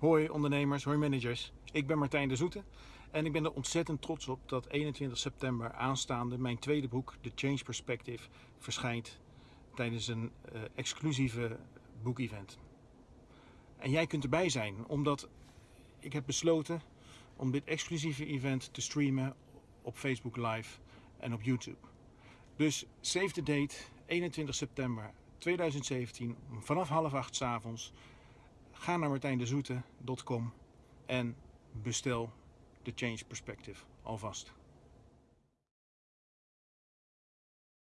Hoi ondernemers, hoi managers. Ik ben Martijn de Zoete en ik ben er ontzettend trots op dat 21 september aanstaande mijn tweede boek, The Change Perspective, verschijnt tijdens een uh, exclusieve boekevent. En jij kunt erbij zijn, omdat ik heb besloten om dit exclusieve event te streamen op Facebook Live en op YouTube. Dus save the date, 21 september 2017, vanaf half acht s avonds. Ga naar martijndezoete.com en bestel de Change Perspective alvast.